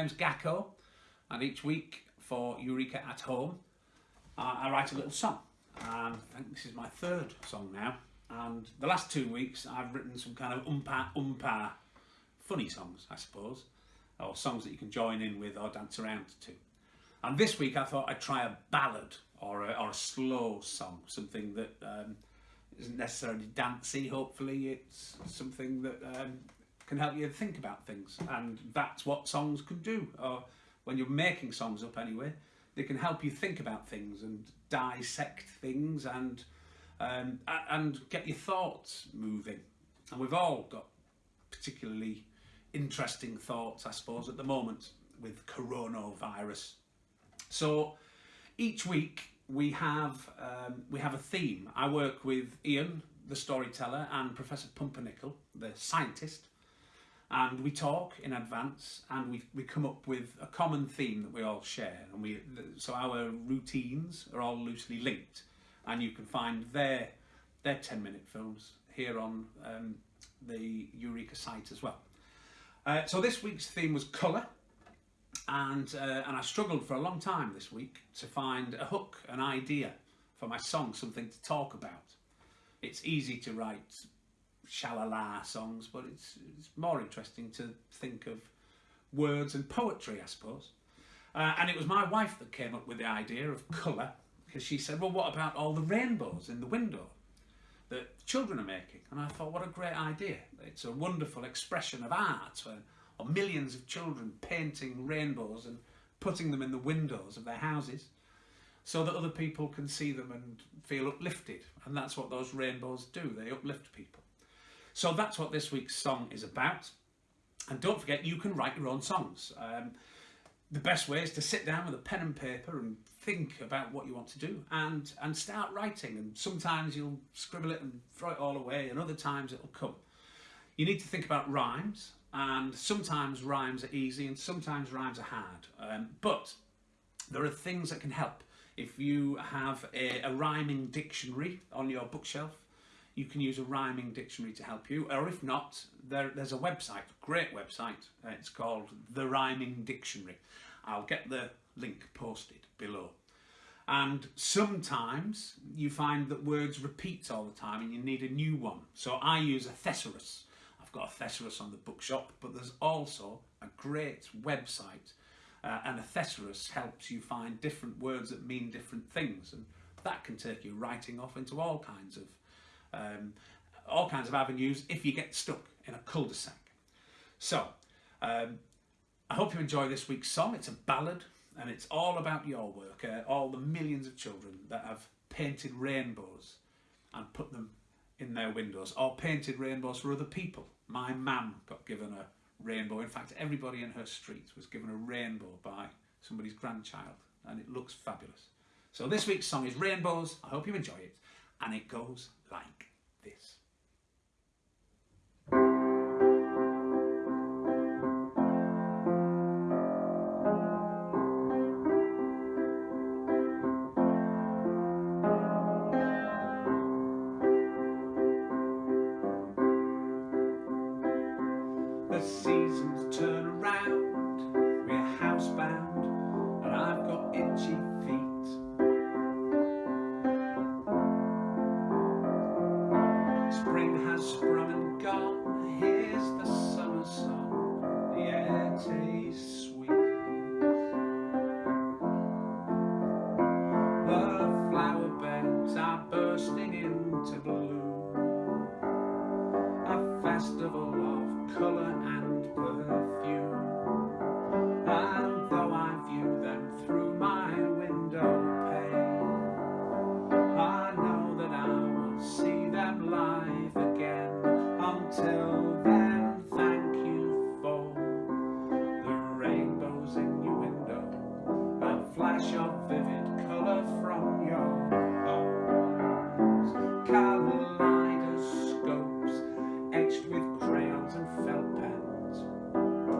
name's Gakko, and each week for Eureka at Home, I, I write a little song. And I think this is my third song now. And the last two weeks, I've written some kind of umpa umpa funny songs, I suppose, or songs that you can join in with or dance around to. And this week, I thought I'd try a ballad or a, or a slow song, something that um, isn't necessarily dancey. Hopefully, it's something that um, can help you think about things, and that's what songs can do. Or when you're making songs up, anyway, they can help you think about things and dissect things and um, and get your thoughts moving. And we've all got particularly interesting thoughts, I suppose, at the moment with coronavirus. So each week we have um, we have a theme. I work with Ian, the storyteller, and Professor Pumpernickel, the scientist, and we talk in advance and we, we come up with a common theme that we all share and we so our routines are all loosely linked and you can find their their 10 minute films here on um, the Eureka site as well. Uh, so this week's theme was colour and uh, and I struggled for a long time this week to find a hook, an idea for my song, something to talk about. It's easy to write shalala songs, but it's, it's more interesting to think of words and poetry, I suppose. Uh, and it was my wife that came up with the idea of colour, because she said, well, what about all the rainbows in the window that children are making? And I thought, what a great idea. It's a wonderful expression of art, or, millions of children painting rainbows and putting them in the windows of their houses so that other people can see them and feel uplifted. And that's what those rainbows do, they uplift people. So that's what this week's song is about. And don't forget, you can write your own songs. Um, the best way is to sit down with a pen and paper and think about what you want to do and, and start writing. And sometimes you'll scribble it and throw it all away, and other times it'll come. You need to think about rhymes, and sometimes rhymes are easy and sometimes rhymes are hard. Um, but there are things that can help. If you have a, a rhyming dictionary on your bookshelf, you can use a rhyming dictionary to help you, or if not, there, there's a website, great website, uh, it's called The Rhyming Dictionary. I'll get the link posted below. And sometimes you find that words repeat all the time and you need a new one. So I use a thesaurus. I've got a thesaurus on the bookshop, but there's also a great website uh, and a thesaurus helps you find different words that mean different things and that can take you writing off into all kinds of um, all kinds of avenues if you get stuck in a cul-de-sac. So, um, I hope you enjoy this week's song. It's a ballad and it's all about your work, uh, all the millions of children that have painted rainbows and put them in their windows or painted rainbows for other people. My mum got given a rainbow. In fact, everybody in her street was given a rainbow by somebody's grandchild and it looks fabulous. So this week's song is Rainbows. I hope you enjoy it and it goes like this. The seasons turn around,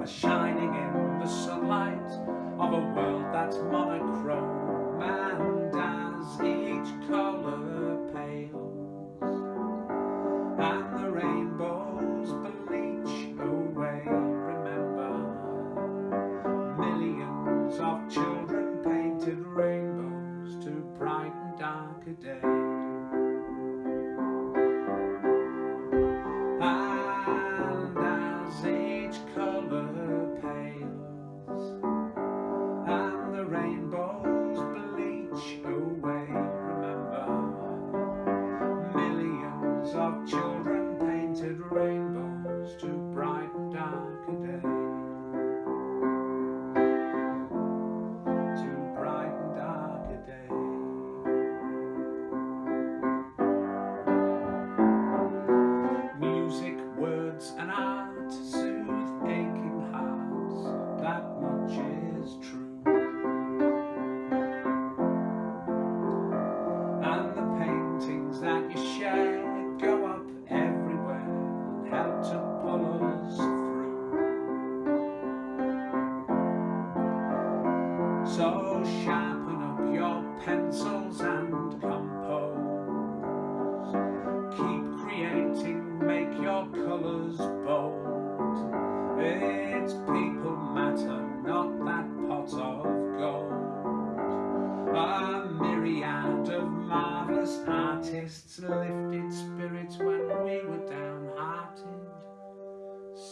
are shining in the sunlight of a world that's monochrome and as each colour pales and the rainbows bleach away. Remember millions of children painted rainbows to brighten darker days. rain. But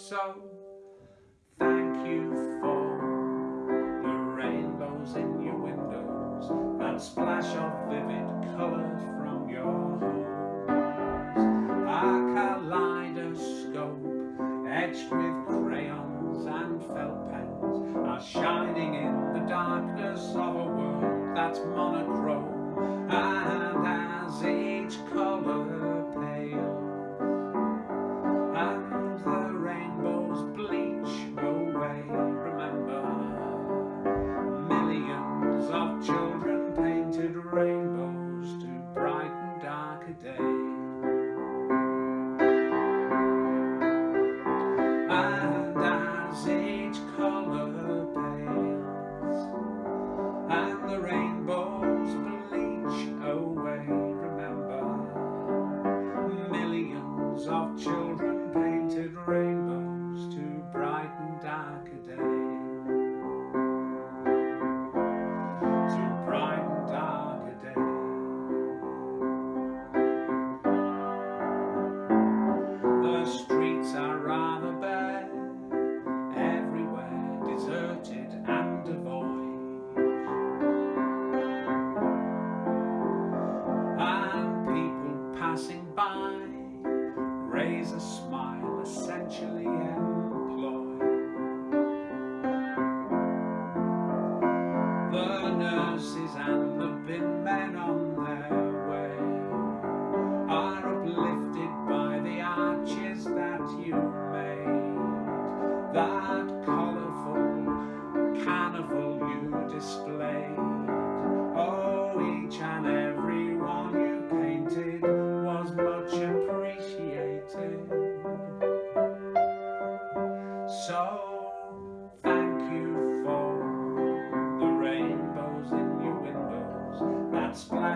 So thank you for the rainbows in your windows, that splash of vivid colour from your homes, a kaleidoscope etched with crayons and felt pens are shining in the darkness of a world that's monochrome.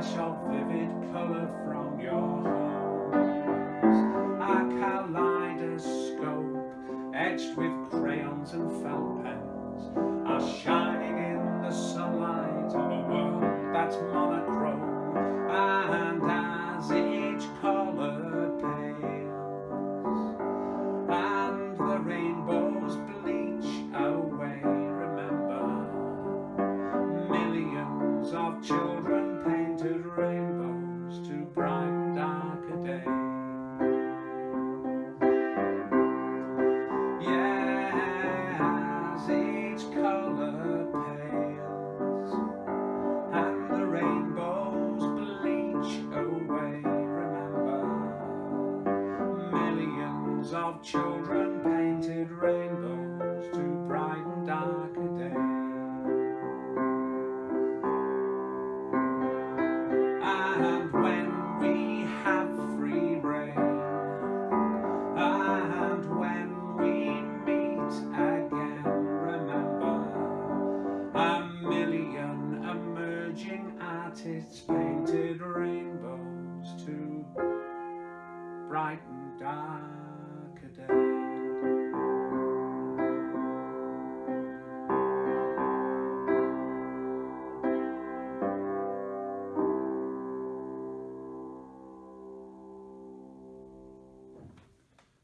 flash of vivid colour from your homes. A kaleidoscope etched with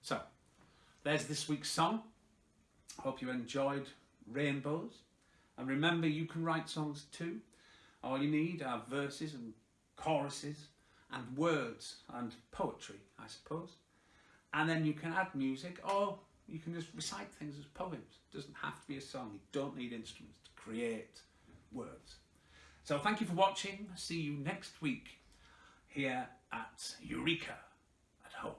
So, there's this week's song. Hope you enjoyed Rainbows. And remember, you can write songs too. All you need are verses and choruses and words and poetry, I suppose and then you can add music or you can just recite things as poems. It doesn't have to be a song. You don't need instruments to create words. So thank you for watching. See you next week here at Eureka at Home.